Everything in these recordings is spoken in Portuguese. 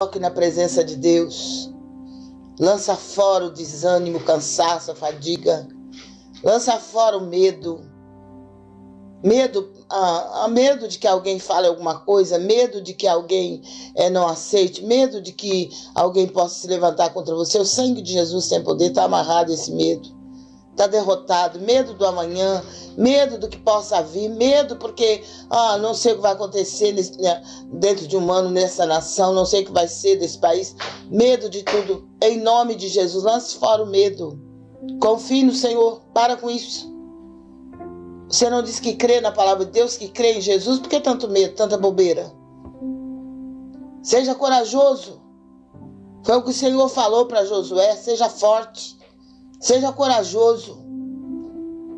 Coloque na presença de Deus. Lança fora o desânimo, o cansaço, a fadiga. Lança fora o medo. Medo, ah, medo de que alguém fale alguma coisa, medo de que alguém é, não aceite, medo de que alguém possa se levantar contra você. O sangue de Jesus tem poder, está amarrado esse medo está derrotado, medo do amanhã, medo do que possa vir, medo porque ah, não sei o que vai acontecer nesse, né, dentro de um ano nessa nação, não sei o que vai ser desse país, medo de tudo. Em nome de Jesus, lance fora o medo. Confie no Senhor, para com isso. Você não diz que crê na palavra de Deus, que crê em Jesus, por que tanto medo, tanta bobeira? Seja corajoso. Foi o que o Senhor falou para Josué, seja forte. Seja corajoso.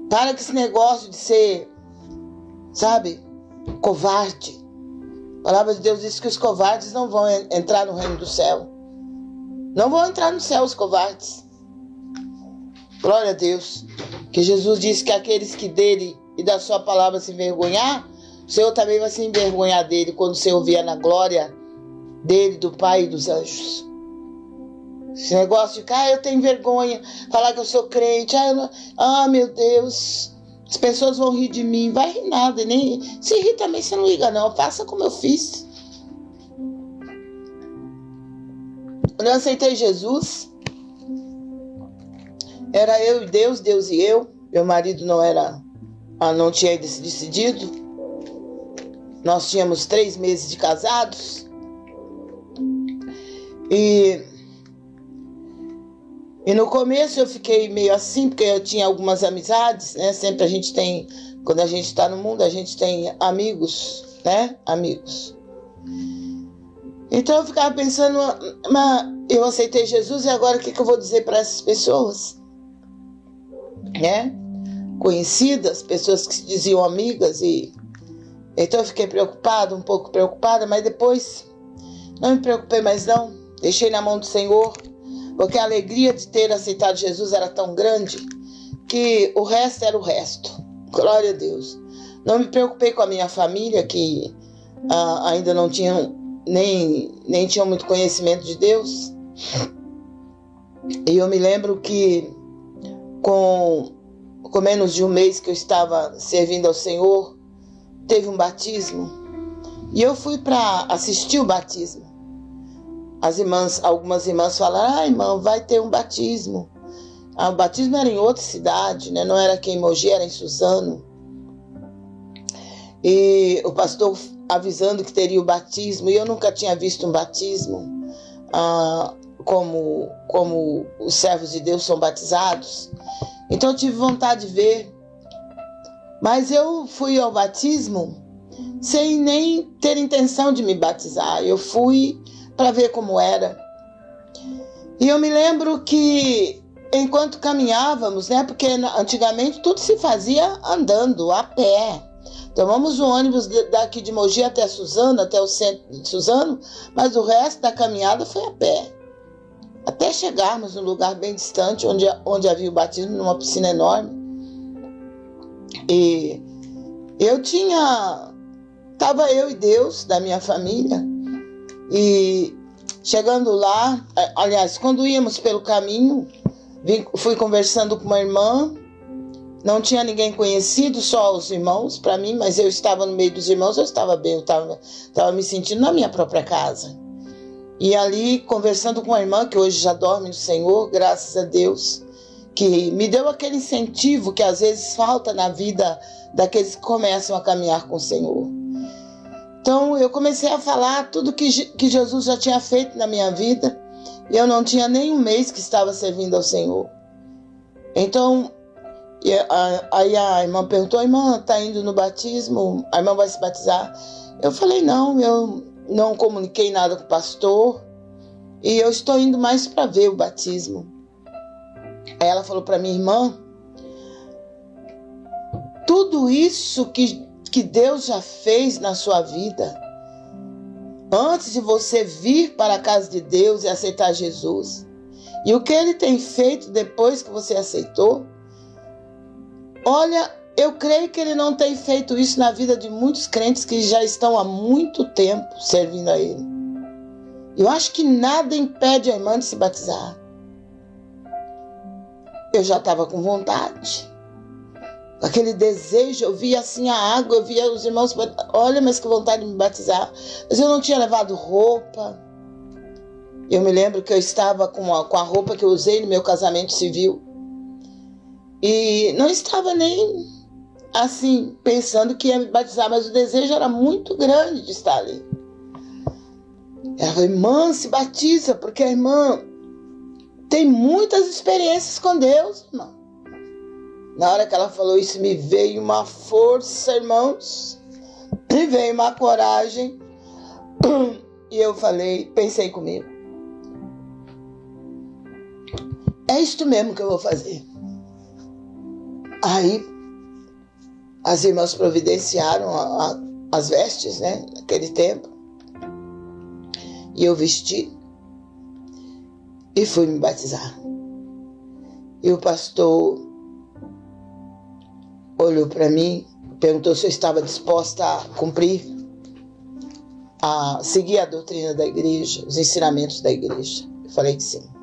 Para com esse negócio de ser, sabe, covarde. A palavra de Deus diz que os covardes não vão entrar no reino do céu. Não vão entrar no céu os covardes. Glória a Deus. Que Jesus disse que aqueles que dele e da sua palavra se envergonhar, o Senhor também vai se envergonhar dele quando o Senhor vier na glória dele, do Pai e dos anjos. Esse negócio de, ah, eu tenho vergonha, falar que eu sou crente, ah, não... ah, meu Deus, as pessoas vão rir de mim. Vai rir nada, nem se rir também você não liga, não. Faça como eu fiz. Quando eu aceitei Jesus, era eu e Deus, Deus e eu. Meu marido não era, ah, não tinha decidido. Nós tínhamos três meses de casados. E e no começo eu fiquei meio assim, porque eu tinha algumas amizades, né? Sempre a gente tem, quando a gente está no mundo, a gente tem amigos, né? Amigos. Então eu ficava pensando, mas eu aceitei Jesus e agora o que, que eu vou dizer para essas pessoas? Né? Conhecidas, pessoas que se diziam amigas e então eu fiquei preocupada, um pouco preocupada, mas depois não me preocupei mais não, deixei na mão do Senhor porque a alegria de ter aceitado Jesus era tão grande que o resto era o resto. Glória a Deus. Não me preocupei com a minha família, que ah, ainda não tinham nem, nem tinham muito conhecimento de Deus. E eu me lembro que com, com menos de um mês que eu estava servindo ao Senhor, teve um batismo. E eu fui para assistir o batismo as irmãs, algumas irmãs falaram, ah, irmão, vai ter um batismo. Ah, o batismo era em outra cidade, né? não era aqui em Mogi, era em Suzano. E o pastor avisando que teria o batismo, e eu nunca tinha visto um batismo ah, como, como os servos de Deus são batizados. Então eu tive vontade de ver. Mas eu fui ao batismo sem nem ter intenção de me batizar. Eu fui para ver como era. E eu me lembro que enquanto caminhávamos, né, porque antigamente tudo se fazia andando, a pé. Tomamos o ônibus daqui de Mogi até Suzano, até o centro de Suzano, mas o resto da caminhada foi a pé. Até chegarmos num lugar bem distante, onde, onde havia o batismo, numa piscina enorme. E eu tinha. Estava eu e Deus, da minha família, e chegando lá, é, aliás, quando íamos pelo caminho, fui conversando com uma irmã. Não tinha ninguém conhecido, só os irmãos para mim, mas eu estava no meio dos irmãos, eu estava bem, eu estava, estava me sentindo na minha própria casa. E ali, conversando com a irmã, que hoje já dorme no Senhor, graças a Deus, que me deu aquele incentivo que às vezes falta na vida daqueles que começam a caminhar com o Senhor. Então eu comecei a falar tudo que, que Jesus já tinha feito na minha vida e eu não tinha nem um mês que estava servindo ao Senhor. Então aí a irmã perguntou: irmã, está indo no batismo? A irmã vai se batizar? Eu falei: não, eu não comuniquei nada com o pastor e eu estou indo mais para ver o batismo. Aí ela falou para minha irmã: tudo isso que que Deus já fez na sua vida. Antes de você vir para a casa de Deus e aceitar Jesus. E o que ele tem feito depois que você aceitou? Olha, eu creio que ele não tem feito isso na vida de muitos crentes que já estão há muito tempo servindo a ele. Eu acho que nada impede a irmã de se batizar. Eu já estava com vontade. Aquele desejo, eu via assim a água, eu via os irmãos, olha, mas que vontade de me batizar. Mas eu não tinha levado roupa. Eu me lembro que eu estava com a, com a roupa que eu usei no meu casamento civil. E não estava nem assim, pensando que ia me batizar, mas o desejo era muito grande de estar ali. Ela falou, irmã, se batiza, porque a irmã tem muitas experiências com Deus, irmão. Na hora que ela falou isso, me veio uma força, irmãos, me veio uma coragem. E eu falei, pensei comigo. É isto mesmo que eu vou fazer. Aí as irmãs providenciaram a, a, as vestes, né, naquele tempo. E eu vesti e fui me batizar. E o pastor olhou para mim, perguntou se eu estava disposta a cumprir, a seguir a doutrina da igreja, os ensinamentos da igreja. Eu falei que sim.